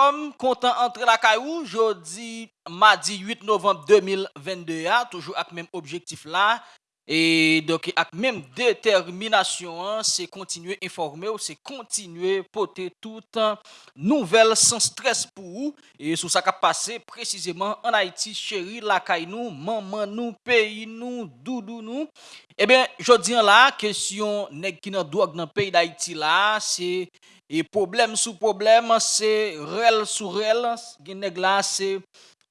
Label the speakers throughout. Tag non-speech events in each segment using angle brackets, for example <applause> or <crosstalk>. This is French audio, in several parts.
Speaker 1: Kom kontan antre la kayou, jodi madi 8 novembre 2022 a, toujou ak menm objektif la, e doke ak menm determinasyon an, se kontinue informe ou se kontinue pote tout nouvel san stres pou ou, e sou sa ka pase precizeman an Haiti, cheri la kay nou, maman nou, peyi nou, doudou nou, e ben jodi an la, kesyon nek ki nan doak nan peyi d'Haiti la, se... E problem sou problem, se rel sou rel, gen neg la se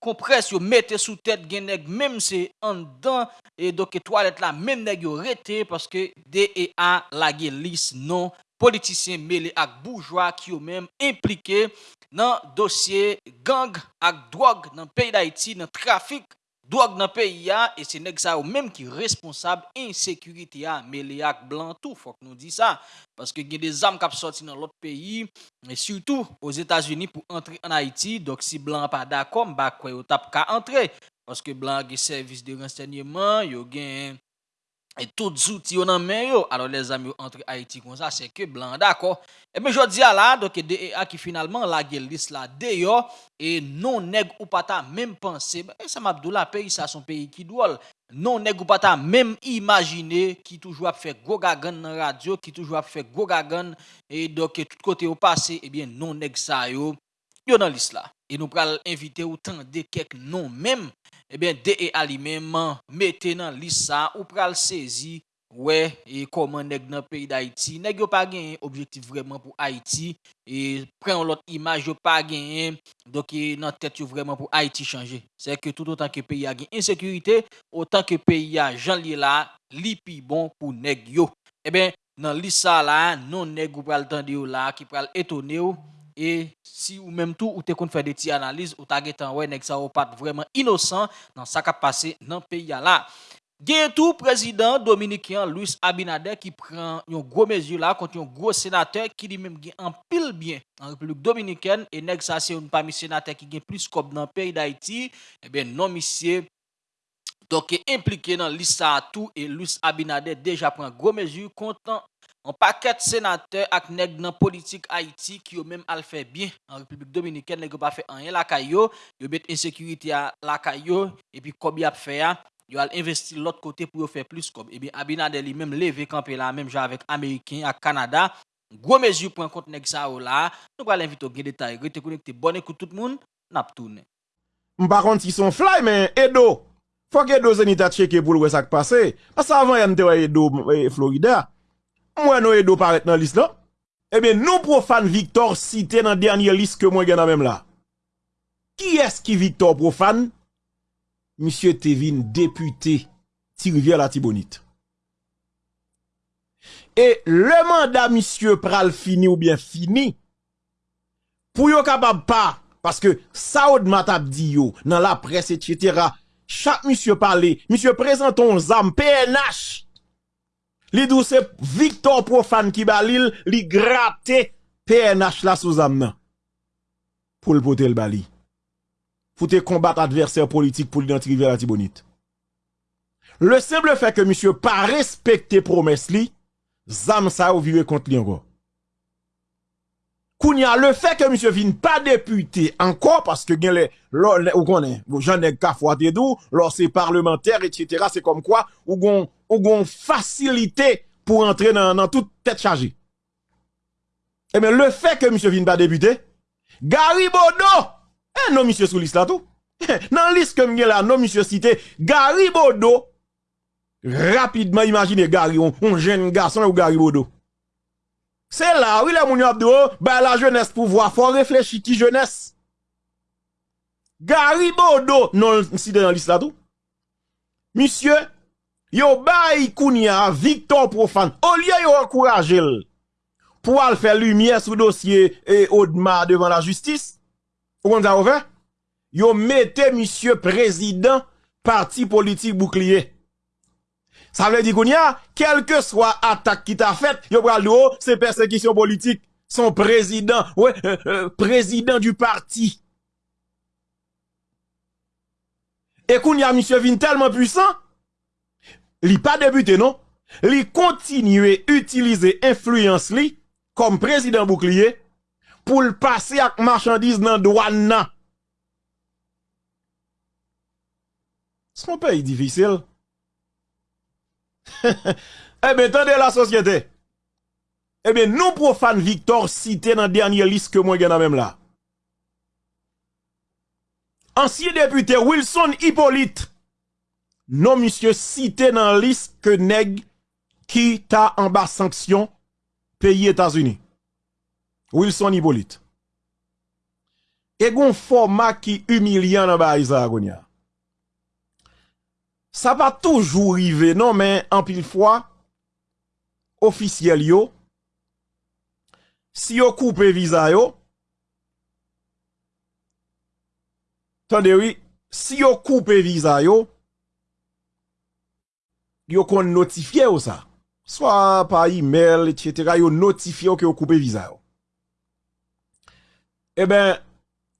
Speaker 1: kompres yo mette sou tet gen neg, mem se an dan, e doke toalet la, mem neg yo rete, paske DEA lage lis non politisyen mele ak bourgeois ki yo mem implike nan dosye gang ak drog nan peyi d'Haïti, nan trafik Douag nan peyi ya, e se neg sa ou menm ki responsab insekurite ya, me le ak blan tou, fok nou di sa. Paske gen de zam kap soti nan lot peyi, e surtout os Etats-Unis pou entre an Haiti, dok si blan pa da kom, bak kwe yo tap ka entre. Paske blan gen servis de renseignement, yo gen et tout outils yo nan men yo alors les amis entre Haïti comme ça c'est que blanc d'accord. Et bien je dis à là donc DEA qui finalement la liste là d'ailleurs et non nèg ou pas ta même pensé et ça m'a la pays ça son pays qui doit. Non nèg ou pas ta même imaginer qui toujours a fait gros gagan dans radio qui toujours a fait gros gagan et donc tout côté au passé et bien non nèg ça yo yo dans liste là. Et nous pral inviter autant de quelques noms même eh bien DEA lui-même mettez dans liste ça ou pral saisi ouais et comment nèg dans pays d'Haïti. Nèg yo pas gagné objectif vraiment pour Haïti et prend l'autre image yo pas gagné donc vraiment pour Haïti changer. C'est que tout autant que pays a gain insécurité autant que pays a Jean là li bon pour nèg yo. Eh bien dans liste ça là non nèg ou pral tande yo là qui pral étonner E si ou menm tou ou te kon fè de ti analize ou ta getan wè nek sa ou pat vreman inosan nan sa ka pase nan peya la. Gen tou prezident Dominikien Louis Abinader ki pren yon gwo mezi la kont yon gwo senater ki li menm gen an pil bien an Republik Dominikien e nek sa se yon pa mi senater ki gen plis kop nan peyi d'Haïti, e ben non misye. Donke implike nan lisa a tou e Louis Abinader deja pren gwo mezi kontan An paket senate ak neg nan politik Haiti ki yo menm al fe bien. An Republik Dominiken neg yo pa fe anyen lakay yo, yo bet insekurite a lakay yo, epi kobi ap fe ya, yo al investi lot kote pou yo fe plus kob. Ebi eh Abinade li menm leve kampe la menm jan avek Ameriken ak Kanada. Gwo mezi pou an kont neg sa ou oh la, nou wale invito gen detay. Rete konekte bonen kou tout moun, nap toune.
Speaker 2: Mpa kont si son fly men, Edo. Fok Edo zenita cheke pou lwe sak pase. Pas avan yon te wè Edo eh, Florida. Moi non Edo paraît dans liste là eh bien nous profane Victor cité dans dernière liste que moi gagne même là. Qui est-ce qui Victor profane? Monsieur Tevin député Tirvière la Tibonite. Et le mandat monsieur pral fini ou bien fini pour yo capable pas parce que Saoud Matab dit yo dans la presse etc chaque monsieur parler monsieur présente ton zam PNH Li dou se Victor Profane ki balil, li gratte PNH la sou zam nan. Pou l pote l bali. Foute kombat adverser politik pou l'identifive la tibonite. Le semble fe ke misyo pa respekte promes li, zam sa ou li ango. Kounya, le fe ke misyo vin pa depute anko, paske gen le, ou konen, jan neg ka fwate dou, lor se parlementer, etc. Se kom kwa, ou gon, ou gon facilité pour entrer dans, toute tête chargée. Eh bien, le fait que monsieur vienne pas débuter, Garibodo, eh non, monsieur sous liste là tout. <laughs> Dans liste que m'y là, non, monsieur cité, Garibodo, rapidement imaginez Gary, un, jeune garçon ou Garibodo. C'est là, oui, les moun abdo, bah la jeunesse pour voir, faut réfléchir qui jeunesse. Garibodo, non, cité dans liste là tout. Monsieur, Yo bay kounia Victor Profane. Au lieu yo encourager pour aller faire lumière sur dossier et Audemars devant la justice. Vous ça fait? Yo mettez monsieur président parti politique bouclier. Ça veut dire kounia, quelle que soit attaque qui t'a faite, yo pral oh, c'est persécution politique. Son président, ouais, euh, euh, président du parti. Et kounia monsieur vin tellement puissant, li pas débuté non, li continue utiliser influence li comme président bouclier pou l'passe ak marchandise nan douan nan. S'mon peyi difisil. Ebe, <laughs> eh tande la sosyete. Ebe, eh nou profan Victor cite nan dernye lis ke mwen gen nan menm la. Ansye depute Wilson Hippolyte, non monsieur cité dans liste que nèg qui t'a en bas sanction pays États-Unis. Wilson Hippolyte. Et un format qui humiliant dans Baïsa Ça va toujours arriver non mais en pile fois officiel yo si yo coupe visa yo Tandé oui, si yo coupe visa yo, yo kon notifiye ou sa. Swa pa email, etc. Yo notifiye ou ki yo koupe viza yo. E ben,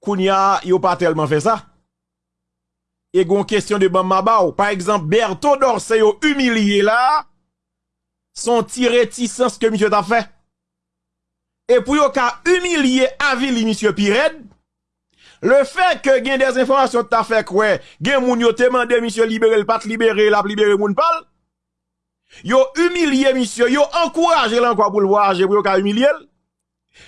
Speaker 2: koun ya, yo pa telman fe sa. E gon kestyon de ban maba ou. Par exemple, Berthaud Dorse yo umiliye la, son ti retisans ke misyo ta fe. E pou yo ka umiliye avili misyo Pired, Le fek gen des informasyon ta fek we, gen moun yo temande misyo libere l pat libere, l ap libere moun pal, yo umilye misyo, yo ankouraje lan kwa pou l waje pou yo l,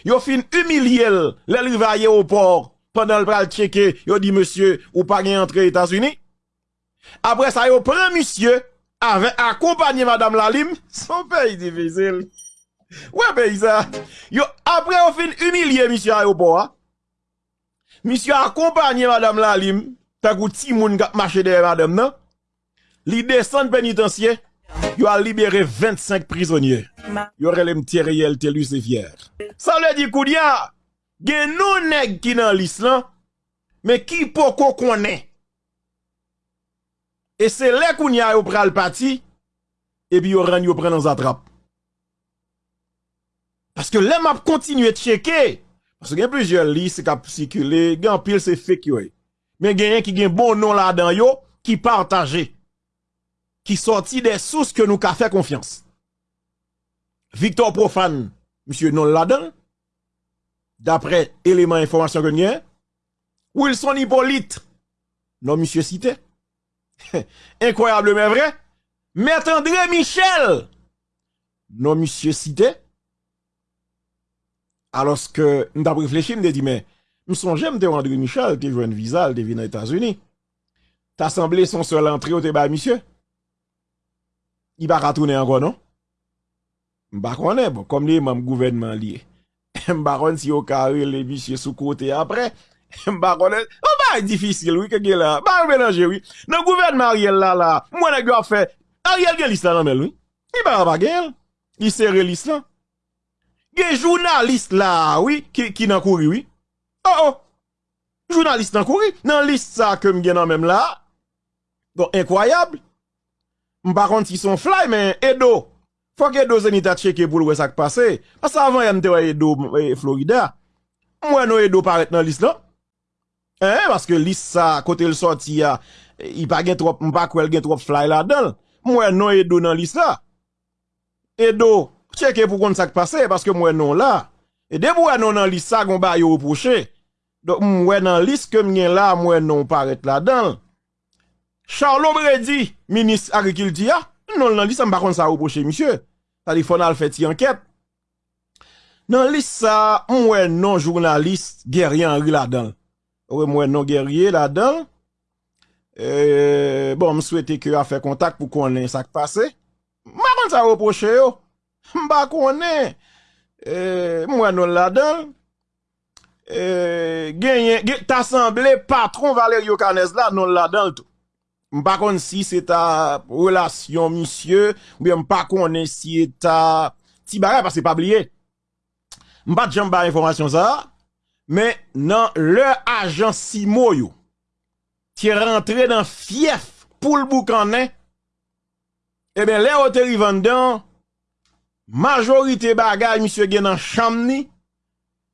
Speaker 2: yo fin umilye l, l li vaye ou por, pandan l pral cheke, yo di misyo ou pa gen entre Etats-Unis, apre sa yo pren misyo, ave akompanye madame Lalim, son pey difizil, we pey sa, yo apre yo fin umilye misyo a yo por, Misyo akompanye madame Lalim, takou ti moun kap deye madame nan, li desen penitensye, yo a libere 25 prizonye. Yo relem tireyel telu se fyer. Sa le di kou diya, gen nou neg ki nan lis lan, me ki poko konen. E se le kou nya yo pral pati, e bi yo ren yo pren nan zatrap. Paske lem ap kontinue tcheke, Se gen plizye li se kap sikule, gen pil se fek yo e. Men gen yon ki gen bon non la dan yo, ki partaje. Ki sorti de sous ke nou ka fe konfians. Victor Profan, msye non dan, dapre eleman informasyon gen yon, Wilson Hippolyte, non msye site. <laughs> Inkoyable men vre. Met André Michel, non msye site. alos ke m da preflechi m de di men, m son jem te André Michel, te jwen vizal, te vi nan Etats-Unis, ta semble son sol entri ou te ba misye, i ba ratounen anko non? M bakwane, bon, kom li m am gouvenman li, <laughs> m bakwane si yo kare <laughs> le misye sou kote apre, m bakwane, m ba e difisil wik e ge la, ba e menanje wik, nan gouvenman Ariel la la, mwen e gwa fe, Ariel gen listan nan men wik, i ba bagel, i sere listan, Gen jounalist la, oui, ki nan kouri, oui. Oh, oh, jounalist nan kouri. Nan list sa kem gen nan menm la. Bon, inkwayable. Mpa kont si son fly men, Edo. Fok Edo Zenita cheke pou lwe sak pase. Pas avan yon te wè Edo e, Florida. Mwen nou Edo paret nan lis lan. Eh, paske lis sa kote l sorti ya, i pa gen trop, mpa kwel gen trop fly la dan. Mwen nou Edo nan lis la. Edo, cheke pou kont sak pase, paske mwen nou la. E de mwen nou nan lis sa, gomba yo reproche. Dok mwen nan lis ke mwen la, mwen nou paret la dan. Charles Brady, minis agrikilti ya, non nan lis sa, mwen bakon sa reproche, misye. Sa di fon al feti anket. Nan lis sa, mwen non jounalist, geryen ri la dan. Mwen non geryen la dan. E, bon, m souwete ke a fe kontak pou konen sak pase. Mwen bakon sa reproche yo. Mba konen, e, mwen non la dan, e, genyen, ta semble patron Valerio Canez la non la dan tout. Mpa kon si se ta relasyon misye, ou bien mpa kon e si e ta ti bagay, se pa bliye. Mpa djem ba informasyon sa, men nan le ajan si Simo yo, ti rentre dan fief pou l boukanen, e ben le oteri vandan, majorite bagay misye gen nan chamni,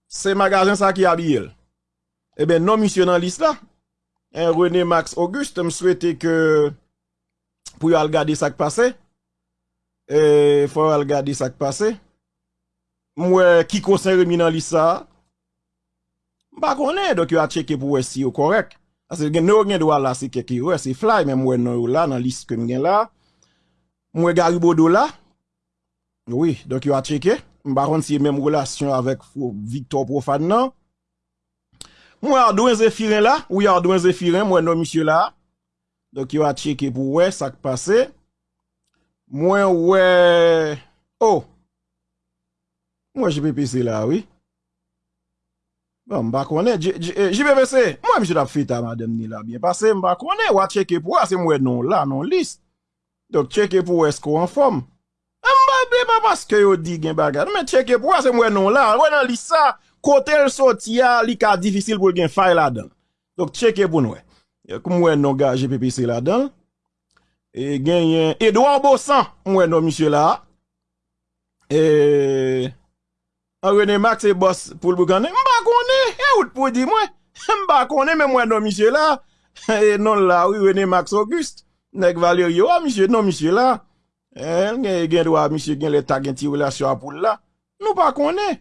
Speaker 2: se magazin sa ki abil. E ben non misye nan lis la, René Max Auguste m souwete ke pou yo al gade sak pase, e fwa al gade sak pase, mwe ki konsen remi nan lis sa, Mba konen, dok yo a cheke pou wè si yo korek. Ase gen nou gen dwa la se keke yo, wè se fly, men mwen nou yo la nan list kem gen la. Mwen garibodo la. Oui, yo a cheke. Mba kon si men mwen relasyon avèk Victor Profan nan. Mwen Ardouin zefiren la, ou Ardouin zefiren, mwen nou misye la. Dok yo a cheke pou wè, sak pase. Mwen wè... Oh! Mwen JPPC la, oui. Bon, mba konè, JPPC, eh, mwen misye la fita madem ni la bien pase, mba konè, wè cheke pou wè, se mwen nou la, nou lis. Dok cheke pou wè sko an fòm. Mba be pa paske yo di gen bagad, mwen cheke pou wè, se mwen nou la, wè nan lis sa. Kote l soti ya, li ka difisil pou gen fay la dan. Dok cheke pou nou. E. Kou mwen nou ga GPPC la dan. E genyen, Edouard Bossan, mwen nou misye la. E, an rene mak se bos pou l pou. Mba konen, e out pou di mwen. <laughs> Mba konen, men mwen nou misye la. <laughs> E non la, rene mak se Auguste. Nek Valerio, a ah, misye, non misye la. E, gen, gen do a misye gen le tag gen ti relasyon apou la. Nou pa konen.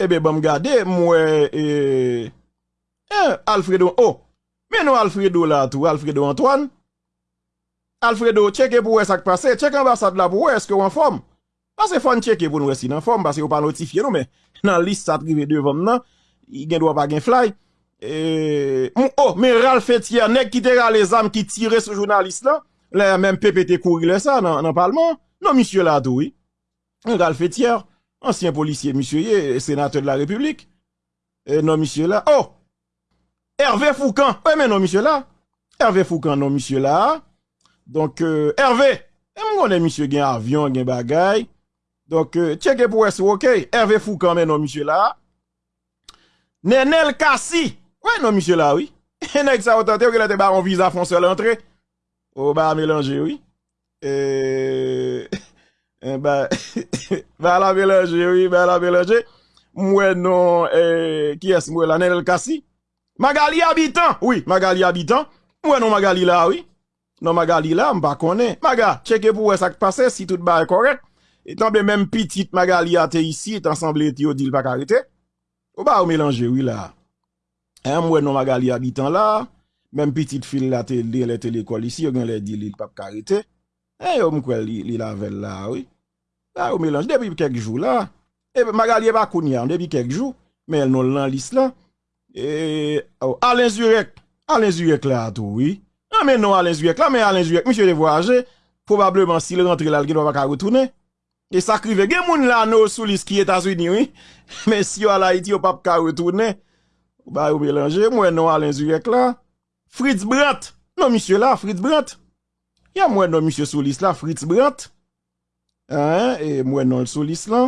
Speaker 2: Ebe bom gade mwen E Alfredo Oh Men nou Alfredo la tou Alfredo Antoine Alfredo, cheke pou wè sak pase, cheke ambasad la pou wè, eske wè an fòm? Pase fòn cheke pou nou wè si nan fòm, pase wè pa notifiye nou, men nan list sa trive devom nan, gen dwa pa gen fly. Oh, men Ralph Etier, nek ki te rale zam ki tire sou jounalist la, lè men PPT kouri lè sa nan palman, nan misye la tou, oui. Ralph ansyen polisye, misye ye, senate de la republik, nan misye la. Oh, Hervé Foucan, wè men nan misye la, Hervé Foucan nan misye la, Donk, euh, Hervé, e mwen konen misye gen avyon, gen bagay. Donk, cheke pou wè sou, ok. Hervé Foucan men nou misye la. Nenel Kassi, wè nou misye la, wè. Enek sa otante, wè gen lete baron visa fonse l'entre. Ou ba mélange, wè. <laughs> E, ba, ba la mélange, wè, ba la mélange. Mwen nou, e, ki es mwen la, Nenel Kassi? Magali Habitant, wè, Magali Habitant. Mwen nou Magali la, wè. Non maga li la, mba konen. Maga, cheke pou wè sak pase, si tout ba e korek. Etan be menm pitit maga li ate isi, etan sanble eti yo dil pa karite. Ou ba ou melange, wè la. E mwen non maga li abitan la, menm pitit fil la te li le telekol isi, yo gen le dil li pa karite. E yo mkwe li lavel la, wè. Ba ou melange, debi kek jou la. E maga li e ba kounyan, debi kek jou. Men el non lan lis la. E, ou, alen zurek, alen zurek la ato, wè. Nan men nou Alen Zuyek la, men Alen Zuyek, misye de voyaje, probableman si le rentre lal gen wak a retounen. E sakrive gen moun la nou sou lis ki Etasuni, oui. Men si ala iti yo pap ka retounen, ba yo belange, mwen nou Alen Zuyek la. Fritz Brandt, nou misye la, Fritz Brandt. Ya mwen nou misye sou lis la, Fritz Brandt. E mwen nou sou lis la.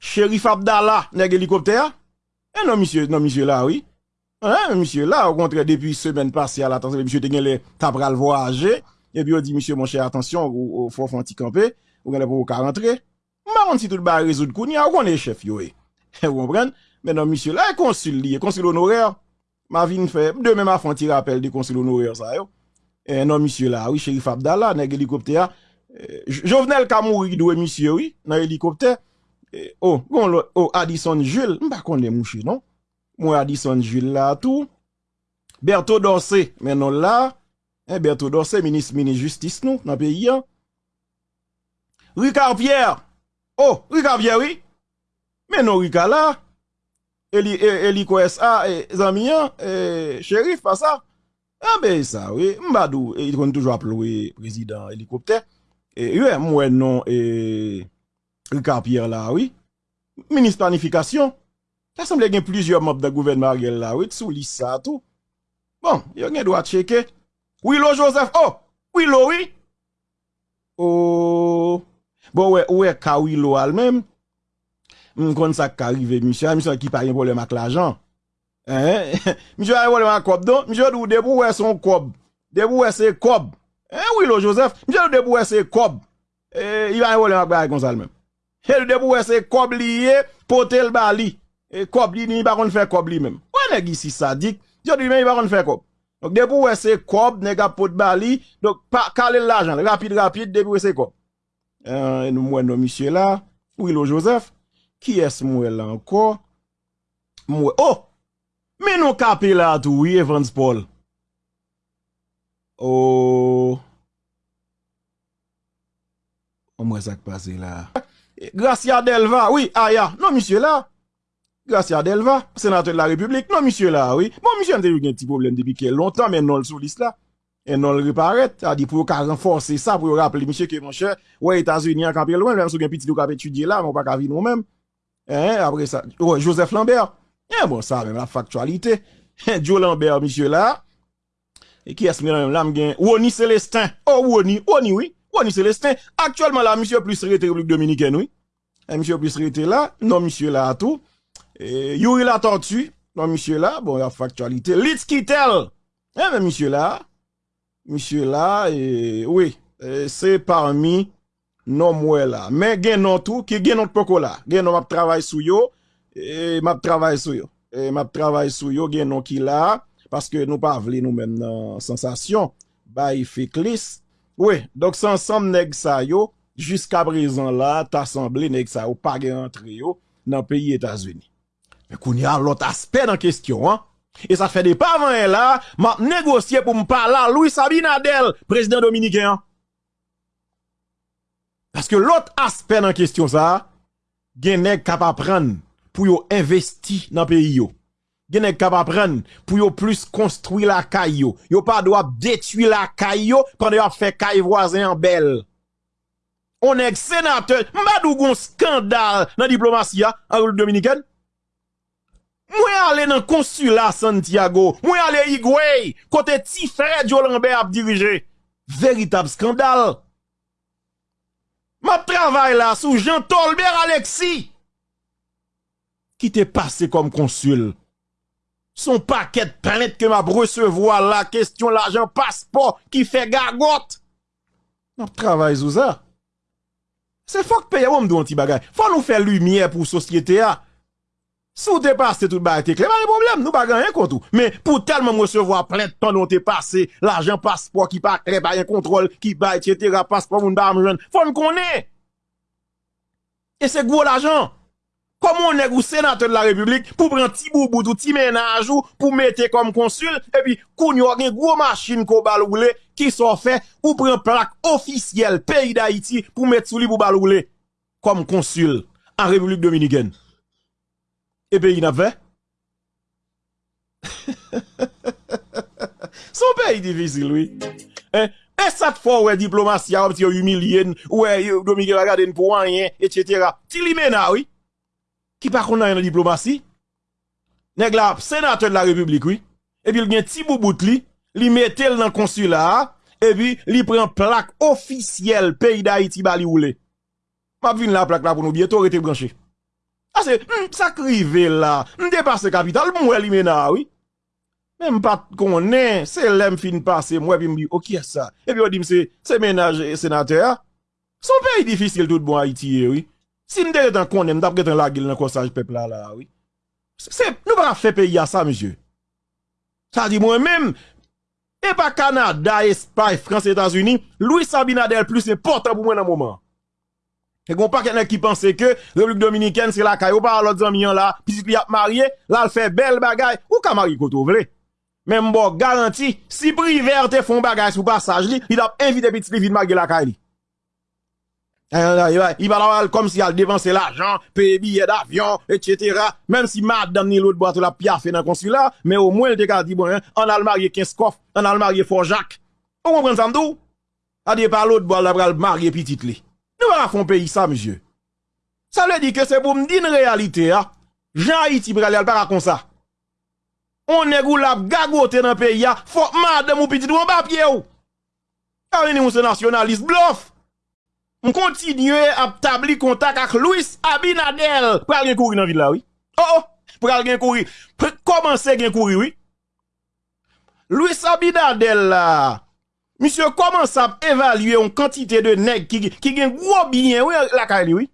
Speaker 2: Sherif Abdallah, neg helikopter. E nou misye la, oui. Hein, monsieur là, au contraire, depuis semaine passée à l'attention, monsieur te gen le tabral voyager, et puis on dit, monsieur, mon cher, attention, au faut faire petit camper, ou gen pour rentrer. Marron si tout le bar résoudre kounia, ou on est chef yo, <laughs> vous comprenez? Mais non, monsieur là, consul lié, consul honoraire, ma vie fait, demain ma font petit rappel de consul honoraire ça yo. Et non, monsieur là, oui, shérif Abdallah, nèg hélicoptère, Jovenel Kamouri doué monsieur, oui, dans hélicoptère. Oh, bon, oh, Addison Jules, m'pa connaît mouché, non? Mwen Addison Jules la tou. Bertho Dorsey menon la. Bertho Dorsey, Ministre Mini-Justice nou, nan peyi an. Ricard Pierre. Oh, Ricard Pierre, oui. Menon Ricard la. Eli Kwesa, zami an, Sherif, pa sa. A be sa, oui. Mbadou, e kon toujwa ploui prezident helikopter. Mwen non, Ricard Pierre la, oui. Ministre Planifikasyon. Ta semble gen plizye mop de gouvenman gen la, wè tsou lis sa tou. Bon, yon gen dwa cheke. Wilo Joseph, oh, wilo wè. Oh, bon wè, wè ka wilo al mèm. Mwen kon sa ka rive, misye, misye ki pa yon problem ak l'ajan. Misye a yon problem ak kob don, misye dou debou wè son kob. Debou wè se kob. Wilo Joseph, misye dou debou wè se kob. Yon a yon problem ak baye konsal mèm. Yon debou wè se kob liye, potel bali. E kob li, ni bakon fè kob li menm. Wè nè gisi sadik, diyo di men, ni bakon fè kob. Dok debou wè se kob, nè gap pot bali, dok pa kalè l'ajan, rapide rapide, debou wè se kob. E nou mwen nou misye la, Ouilo Joseph, ki es mwen la anko? Mwen, oh, Men nou kape la tou, oui, Evans Paul. Oh. O mwen sak pase la. Gracia Delva, oui, aya. Non, misye la. Gracia Delva, senatè de la republik. Non, misye la, oui. Bon, an te yon gen ti problem depi ke lontan, men non l sou lis la. En non l reparet. A di pou yo ka renforse sa, pou yo rappele misye ke mon chè. Ouè, Etats-Unis an kapye lwen, lwen sou gen piti do kap etudye la, moun pa ka vi nou men. Eh, apre sa. Ouè, Joseph Lambert. Eh, bon, sa, men la faktualite. <laughs> Joe Lambert, misye la. E ki esme nan men, gen. Woni Celestin. Oh, Woni, Woni, oui. Woni Celestin. Aktuellement la, misye plus rete Republik Dominikèn, oui. Eh, misye plus rete la. Non, misye la, tout. E, Youri la tortue, non misye la, bon la faktualite, Litz Kittel, e men misye la, misye la, e, oui, se parmi non mwe la, men gen non tou, ki gen non poko la, gen non map travay sou yo, e map travay sou yo, e map travay sou yo, gen non ki la, paske nou pa vle nou men nan sensasyon, ba yi fek lis, oui, neg sa yo, jiska brezan la, tasemble neg sa yo, pa gen antre yo, nan peyi Etasveni. Men koun ya lot aspe nan kestyon, an. E sa fè de pa van en la, ma negosye pou mpa la Louis Sabinadel, prezident Dominiken. Paske lot aspe nan kestyon sa, gen neg kap apren pou yo investi peyi yo. Gen neg kap apren pou yo plus konstrui la kay yo. Yo pa do ap detui la kay yo, pande yo ap fè kay voazen an bel. On neg senate, mba dou gon skandal nan diplomasy ya, an Louis Dominiken? Mwen ale nan konsula Santiago, mwen ale Igwe, kote ti Fred Jolambe ap dirije. Veritab skandal. Map travay la sou Jean Tolbert Alexi. Ki te pase kom konsul. son paquet planète que m'a recevoir la question l'argent passeport qui fait gargote. On travaille sous ça. C'est faut que payer on un petit bagage. Faut nous faire lumière pour société a. Si vous dépassez tout bagage, c'est clair, pas de problème, nous pas rien contre tout. Mais pour tellement recevoir plein de temps dont t'es passé, l'argent passeport qui pas très pas un contrôle, qui pas etc., passeport, vous ne pas me Faut nous connaître. Et c'est gros l'argent. L'ajan. Komon neg ou senate de la republik, pou pren ti boubou, ti menaj ou, pou mette kom konsul, e pi koun yo gen gwo machin ko baloule, ki so fe, ou pren plak ofisyel, peyi da iti, pou mette sou li pou baloule, kom konsul, an republik dominiken. E pe yi nap ve? <laughs> Son pe yi divisil, oui. E sat fò wè diplomasya, wè ti yo humilien, wè yo domike wagaden pou wanyen, etc. Ti li mena, oui. Ki pa kon nan yon diplomasy? Neg la senate de la republik, oui. E pi l gen ti boubout li, li metel nan konsulat, e pi li pren plak ofisyel peyi da iti bali oule. Map vin la plak la pou nou bieto rete branche. Ase, sa krive la, m depase kapital, m wè li mena, oui. Men m pat konen, se lem fin pase, m wè pi m bi, ok, sa. E pi wè di m se, se menaj senater, son peyi difisil tout bon Haiti, oui. Si nous devons connaître, nous devons la gueule dans le corsage peuple là, oui. Nous pas faire payer à ça, monsieur. Ça dit moi-même, et pas Canada, Espagne, France, États-Unis, Louis Sabinadel plus important pour moi dans le moment. Et qu'on pas quelqu'un qui pense que République Dominicaine, c'est la caille, ou pas l'autre million là, puis il a marié, là, il fait belle bagaille, ou qu'à marier qu'on Même bon, garanti, si privé te font bagaille sous passage, il a invité petit livre de marier la caille. Li. I va la wale kom si al devanse la jan, peye biye d'avyon, etc. Men si mad dan ni lout boate la piafe nan konsula, men ou mwen te ka di bon, an al marye kinskof, an al marye forjak. Ou mwen pren samdou? A di pa lout boate la pral marye pitit li. Nou wè la fon peyi sa, mjè. Sa lè di ke se pou mdi n realite, ha. Jan Haiti pralè al para kon sa. On nè gou la gagote nan peyi, ha. Fok madè mou piti dou an bapye ou. A veni mou se nasyonalist M kontinye ap tabli kontak ak Louis Abinadel. Gen kouri nan vide la, oui. Oh, oh. Pral gen kouri. Koman se gen kouri, oui. Louis Abinadel la. Misyon, koman sa evalue yon kantite de neg ki gen gwo binyen, wè la ka li wè?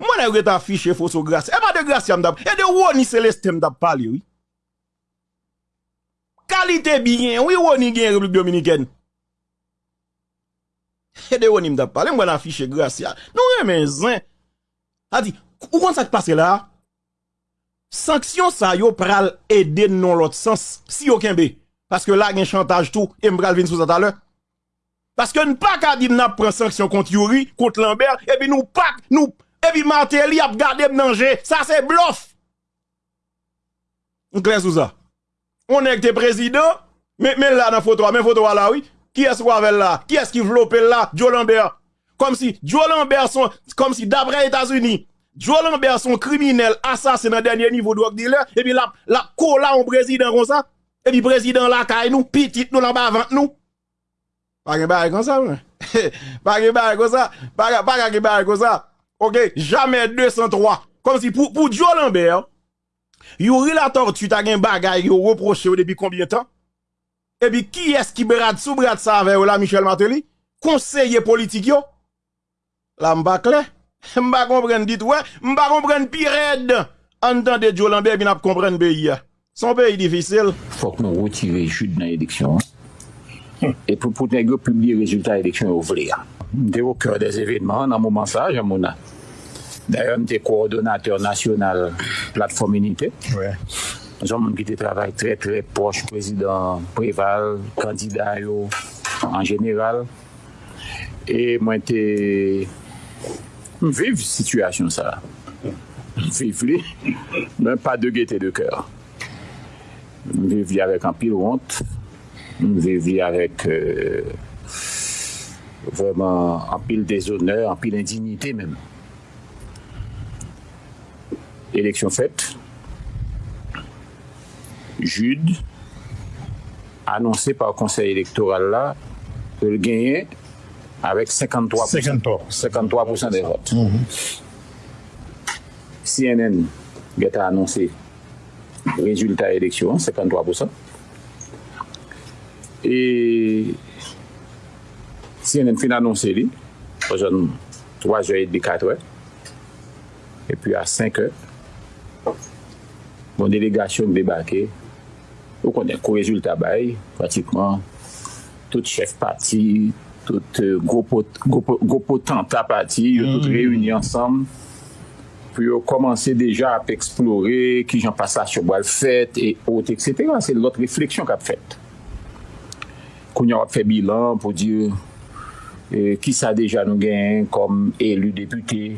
Speaker 2: Mwen e wè ta fiche foso grasy. E ba de grasy am dap, e de wò ni seleste am dap pali wè? Kalite binyen, wè wò ni gen Republik Dominikèn? E de wò ni am dap pali, mwen a fiche grasy. Nou wè men zin. A di, ou kon sa te pase la? sanksyon sa yo pral ede non lot sens, si yo kenbe. Paske la gen chantage tou, e mbral vin sou sa talè. Paske nou pa ka di mnap pran sanksyon kont Yuri, kont Lambert, e bi nou pak, nou, e bi Martelly ap gade mnanje, sa se blof. Nklen sou sa. On ek te prezident, men la nan fotowa, men fotowa la, oui. Ki es wavel la? Ki es ki vlopel la? Joe Lambert. Kom si, Joe Lambert son, kom si, dabre Etats-Unis, Joe Lambert son kriminel, asas nan denye nivou dwak di le, e bi la, la kola an prezident kon sa, e bi prezident la kay nou, pitit nou la bavant nou. Pa gen bare kon sa, mwen. <laughs> Pa gen bare kon sa, pa gen bare kon sa. Ok, jamen 203. Kom si, pou Joe Lambert, yu relator tu ta gen bagay yo reproche ou debi konbien tan, e bi ki eski brad sou brad sa ave ou la Michel Martelly, konseye politik yo, la mba kompren dit wè, mba kompren pi red, an tan de Joe Lambert bin ap kompren beyi ya. Son peyi difisil.
Speaker 3: Fok nou wotire jud nan ediksyon, e pou pou negyo publie rezultat ediksyon ou vle ya. Mde wou kèr des evidman nan mouman sa, jan mounan. D'ailleurs, j'étais coordonnateur national plateforme unité. Ouais. Nous qui travail très très proche président Préval, candidat en général. Et moi, j'étais vive situation ça. Vive mais pas de gaieté de cœur. Vive avec un pile honte. Vive avec euh, vraiment un pile déshonneur, un pile indignité même. Élection faite. Jude, annoncé par le conseil électoral là, le gagner avec 53%, 53. des votes. CNN a annoncé résultat élection, 53%. Et CNN fin annoncé, lui, 3 h et 4 heures. Et puis à 5 heures, Mon delegasyon debake, ou konen kou rezultat bay, pratikman, tout chef pati, tout gopotanta pati, yo tout reyouni ansam, pou yo komanse deja ap eksplore, ki jan pasasyon boal fet, et autres, etc. Se lot refleksyon kap fet. Kounyan ap fe bilan pou di, ki sa deja nou gen, kom elu depute,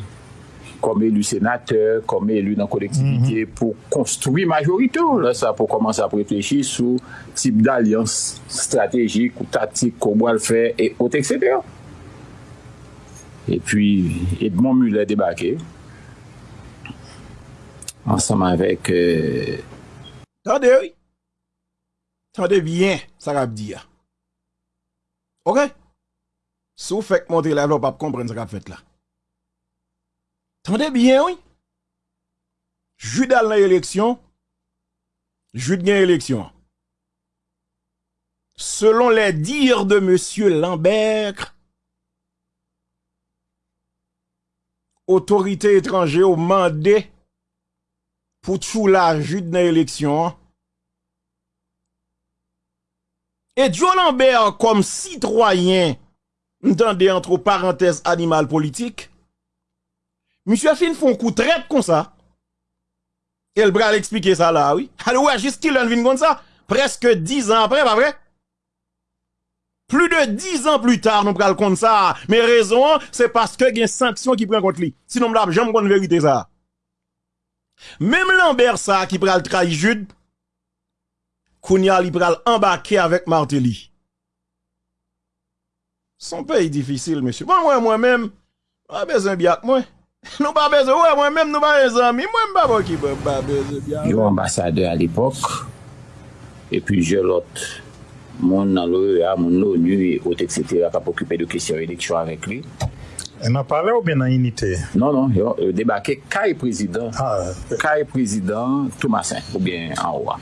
Speaker 3: kom elu senateur, kom elu nan kolektivite mm -hmm. pou konstruy ou La sa pou komanse sa pretechi sou tip d'alyans strategik ou tatik kou wal fè et ot, etc. Et puis Edmond Muller debake ansanman vek euh...
Speaker 2: Tande oui. Tande bien, sa rap di ya. Ok? Sou fek montre la vlop ap kompren sa rap fet la. Tendez bien, oui? Jude dans l'élection. Jude gagne l'élection. Selon les dires de Monsieur Lambert, autorité étrangère au mandé pour tout la Jude dans l'élection. Et Joe Lambert, comme citoyen, entendez entre parenthèses animal politique, Monsieur fin font coup traite comme ça. Et le bras expliquer ça là, oui. Alors ouais, juste qu'il vient comme ça. Presque 10 ans après, pas vrai? Plus de 10 ans plus tard, nous prenons comme ça. Mais raison, c'est parce que il y a une sanction qui prend contre lui. Sinon, nous n'avons jamais vérité ça. Même Lambert ça qui pral trahir Jude, Kounia li pral embarquer avec Martelly. Son pays difficile, monsieur. Bon, moi, moi-même, pas besoin bien moi. Nou pa beze, wè mwen mèm nou pa rezan mi, mwen mba bo ki pa beze byan.
Speaker 3: Yo ambasade al epok, epi je lot, moun nan l'OEA, moun nou, nou, ot et cetera, pa pokype de kisyon eleksyon avèk li.
Speaker 4: E nan pale ou nan inite?
Speaker 3: Non, non, yo debake kay prezident, kay prezident Thomasin, ou ben an oua.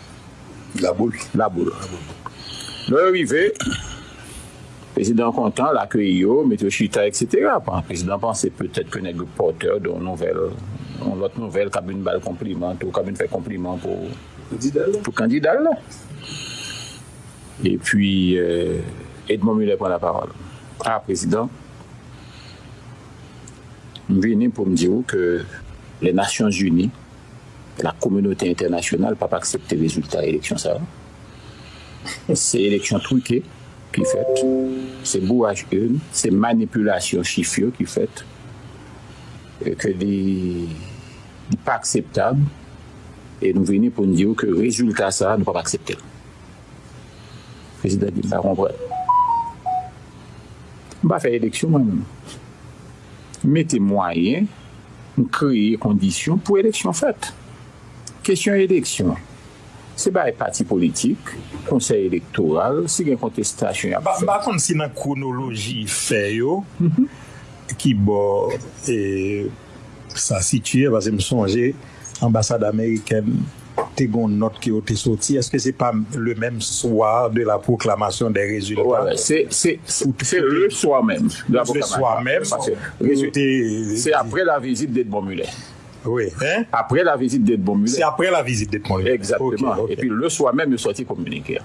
Speaker 4: La boule.
Speaker 3: La boule. Nou e rive, Président content, l'accueil yo, mettre chita, etc. Le président pensait peut-être que n'est porteur d'une nouvelle, l'autre nouvelle, comme une balle compliment, ou comme une fait compliment pour pour candidat là. Et puis, euh, Edmond Muller prend la parole. Ah, président, je viens pour me dire que les Nations Unies la communauté internationale n'a pas accepté le résultat de l'élection. Ça. C'est l'élection truquée qui fait, c'est bourrage une, c'est manipulation chiffrée qui fait, que des pas acceptable. Et nous venons pour nous dire que le résultat, ça, nous ne pouvons pas accepter. Le président dit, bah, on va. Faire élection moi-même. Mettez moyens, créer conditions pour élection faite. Question élection. Se ba e pati politik, konsey elektoral, se gen kontestasyon
Speaker 4: ap fè. Bakon si nan kronoloji fè yo, mm -hmm. ki bo e, sa sitye, vase m sonje, ambasade Ameriken te gon not ki yo te soti, eske se pa le menm soar de la proklamasyon de rezultat?
Speaker 3: Voilà, se le soar menm. Se
Speaker 4: le soar menm,
Speaker 3: se apre la vizit de Edmond Muller.
Speaker 4: Oui, hein?
Speaker 3: Après la visite d'Edmond Muller.
Speaker 4: C'est après la visite d'Edmond.
Speaker 3: Exactement.
Speaker 4: Ok, ok.
Speaker 3: Et puis le soir même, il est sorti communiqué.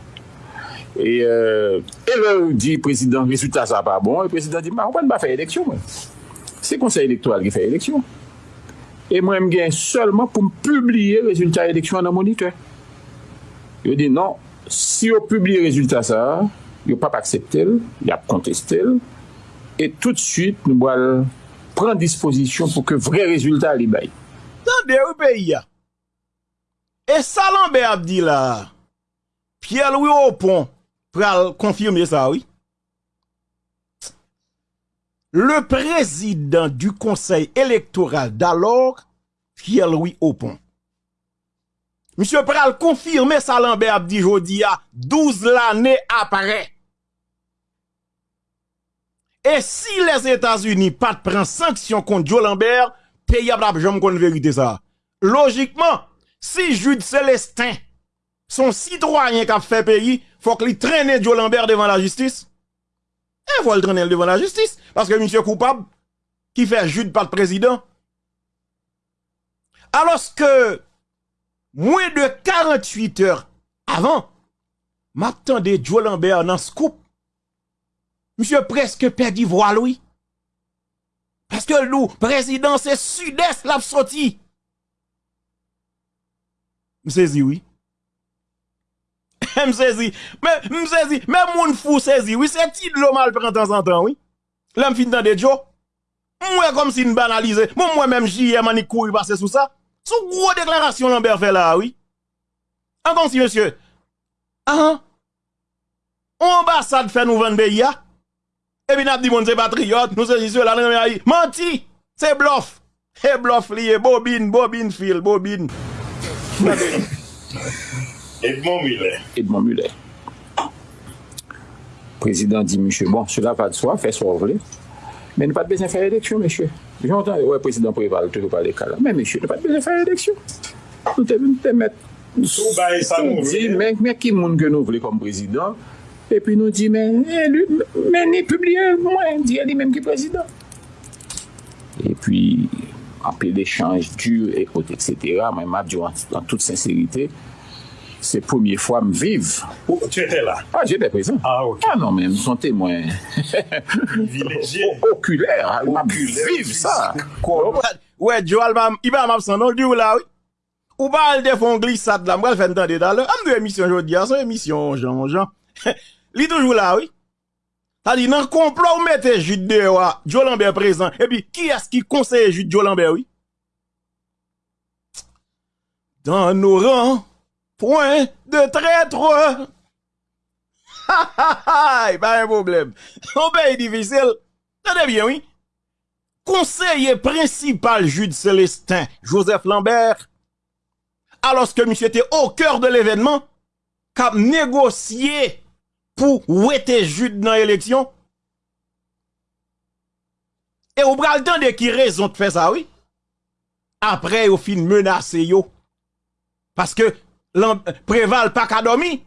Speaker 3: Et, euh, et le dit président, résultat ça pas bon. Et le président dit, on ne va pas faire élection. C'est le conseil électoral qui fait élection. Et moi, je gagne seulement pour me publier le résultat de l'élection dans le moniteur. Il dit non, si on publie le résultat ça, il n'a pas accepté, il a contesté. Et tout de suite, nous allons prendre disposition pour que vrai résultat il baille.
Speaker 2: Tande ou peyi ya. E Salambe ap di la, Pierre-Louis Opon pral konfirme sa, oui. Le président du conseil électoral d'alors, Pierre-Louis Opon. Monsieur pral confirme Salambe ap di jodi ya, 12 l'année après. Et si les États-Unis pas prennent sanction contre Joe Lambert, pays a pas jamais connaît vérité ça. Logiquement, si Jude Célestin, son citoyen qui a fait pays, faut qu'il traîne Joe Lambert devant la justice. Et faut le traîner devant la justice. Parce que monsieur coupable, qui fait Jude pas de président. Alors que, moins de 48 heures avant, m'attendais Joe Lambert dans scoop. Monsieur presque perdu voix, lui. Parce que nous, président, c'est sud-est l'a sorti. M'saisi, oui. M'saisi. M'saisi. Même moun fou saisi, oui. C'est petit de l'eau mal prend temps en temps, oui. Là, m'fin dans des Joe. Moi, comme si banalisé. Moi, moi-même, ai mani courir passer sous ça. Sous gros déclaration Lambert fait là, oui. Encore si, monsieur. Ah, ah. Ambassade fait nous vendre pays. Et puis, n'a dit, mon, c'est patriote, nous, c'est ceux là, nan, menti, c'est bluff. C'est bluff lié, bobine, bobine, fil, bobine. <laughs>
Speaker 4: Edmond Miller.
Speaker 3: Edmond Muller. Président dit, monsieur, bon, cela va de soi, fait ce que vous voulez. Mais nous pas besoin de faire élection, monsieur. J'entends, ouais, président préval toujours parler cas là. Mais monsieur, nous pas besoin de faire élection. Nous devons te mettre. Nous voulons comme président? Et puis nous dit, mais, eh, lui, E pi nou di men, eh, men ni publie mwen, di a li menm ki prezident. E pi, anpe l'echange dur, etc. Mwen map diyo an tout sincerite, se pwemye fwa m viv.
Speaker 4: Ou, tu ete la?
Speaker 3: Ah, jete prezant.
Speaker 4: Ah, ok.
Speaker 3: Ah, non men, m son temoyen.
Speaker 4: Vileje.
Speaker 3: Okuler, al map viv
Speaker 2: sa. Ouè, diyo al map, i ba map san, non diyo la, oui. Ou ba al defon glisad la, mwen fèndan de dalè, am ah, de emisyon jodi, an ah, son emisyon, jan, jan. <laughs> Li toujours là, oui. Dit, dans le complot, ou mettez Jude dehors, Joe Lambert présent. Et puis, qui est-ce qui conseille Jude Joe Lambert, oui? Dans nos rangs, point de traître. Ha ha ha, pas un problème. <laughs> On pays difficile. Tenez bien, oui. Conseiller principal Jude Célestin, Joseph Lambert, alors que monsieur était au cœur de l'événement, qu'a négocié pour ouéter Jude dans l'élection. Et au bras le temps de qui raison de faire ça, oui? Après, au fin menacé yo. Parce que, préval pas qu'à dormir.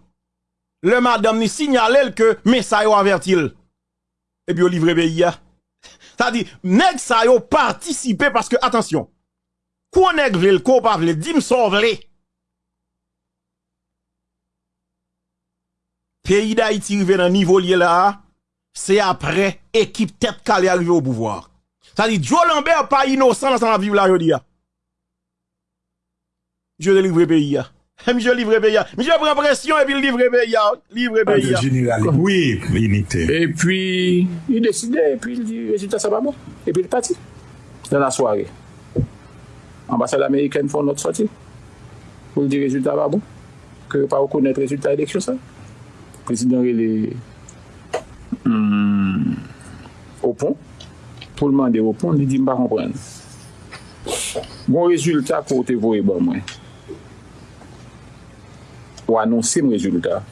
Speaker 2: Le madame ni signalé que, mais ça yo avertil. Et puis, au livre pays, ça dit, nèg sa yo participé parce que, attention, quoi nèg vle, quoi pas vle, dim son vle. Pays d'Haïti rive dans niveau lié là, c'est après équipe tête calée arrivé au pouvoir. Ça dit, Joe Lambert pas innocent dans sa vie là, jodi. Je te livre pays <laughs> ya. Monsieur livre pays ya. Monsieur prend pression et puis livre pays. Livre pays.
Speaker 4: Oui, unité.
Speaker 3: Et puis, il décidait, et puis il dit, résultat, ça va bon. Et puis il est parti. Dans la soirée. Ambassade américaine font notre sortie. Pour le dire, résultat va bon. Que pas reconnaître résultat élection, ça. Président, est hum, au pont. Pour le demander au pont, il dit, je ne comprendre. Bon résultat, côté voye bon, moi. Ou annoncer mon résultat.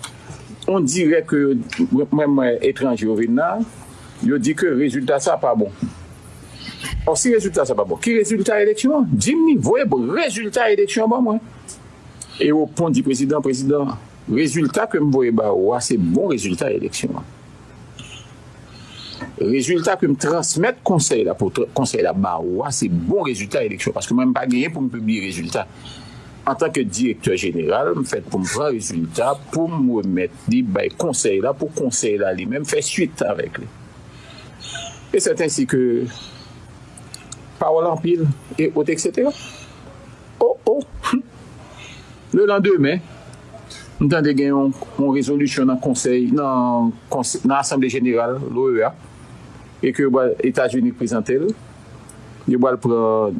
Speaker 3: On dirait que, même étranger au Vietnam, il dit que le résultat, ça pas bon. Or, si résultat, ça pas bon, qui résultat élection? Dis-moi, voyez, bon, résultat élection, bon, moi. Et au point du président, président, résultat que me voyez, bah, c'est bon résultat élection. Résultat que me transmettre conseil pour conseil bah, c'est bon résultat élection. Parce que je pas gagné pour me publier résultat. En tant que directeur général, je fait pour me résultat, pour me remettre dit, bah, conseil pour conseil lui-même, faire suite avec lui. Et c'est ainsi que, parole en pile, et autres, etc. Oh, oh, le lendemain, avons gagné une, une résolution dans le conseil, dans l'Assemblée générale, l'OEA, et que les États-Unis présentent, ils vont prendre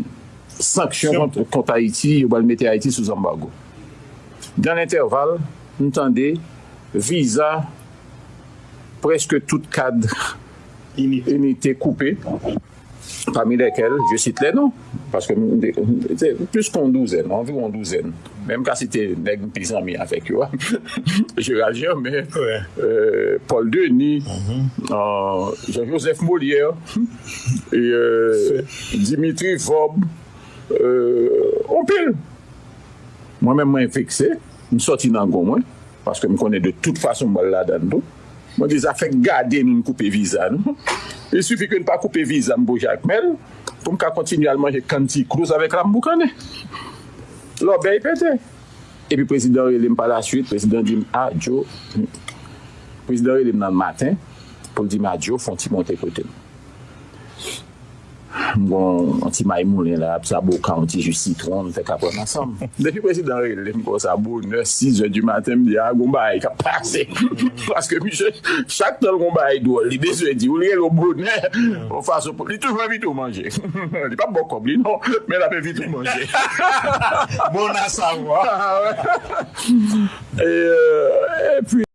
Speaker 3: sanction contre, contre Haïti, ils vont mettre Haïti sous embargo. Dans l'intervalle, nous entendons visa, presque tout cadre <laughs> unité. coupée, parmi lesquelles, je cite les noms, parce que nous- plus qu'une douzaine, environ Mèm ka si te neg mpizan mi avèk yo, je rajan,
Speaker 4: mè
Speaker 3: euh, Paul Denis, mm -hmm. euh, Jean-Joseph Molière, et, euh, Dimitri Fob, opil. Mwen mèm mwen fikse, m soti nan goun mwen, paske m konè de tout fason mwen la dan do. Mwen de zafèk gade nou m koupe viza nou. Il sufi ke nou pa koupe viza m bo Jacques Mel, pou m ka kontinualman jè kanti krouz avèk la m boukane. L'obéi pété. Et puis, le président, il par la suite, le président dit, ah, Joe, le président, dans le matin, pour dire, ah, Joe, font-ils monter côté. Mwen an ti maymounen la, ap sabou ka an ti jus citron, fek ap an ansam. <laughs> Depi prezident re, lèm kon sabou 9-6 je di maten, mi di a ah, gomba e ka pase. <laughs> Paske mi chè, chak tol gomba e do, li deswe di, ou li el obrounè, ou faso pou, li toujman vitou manje. <laughs> Li pa bokob li, non, men apè vitou manje.
Speaker 4: Bon a
Speaker 3: savwa. E, e, pi,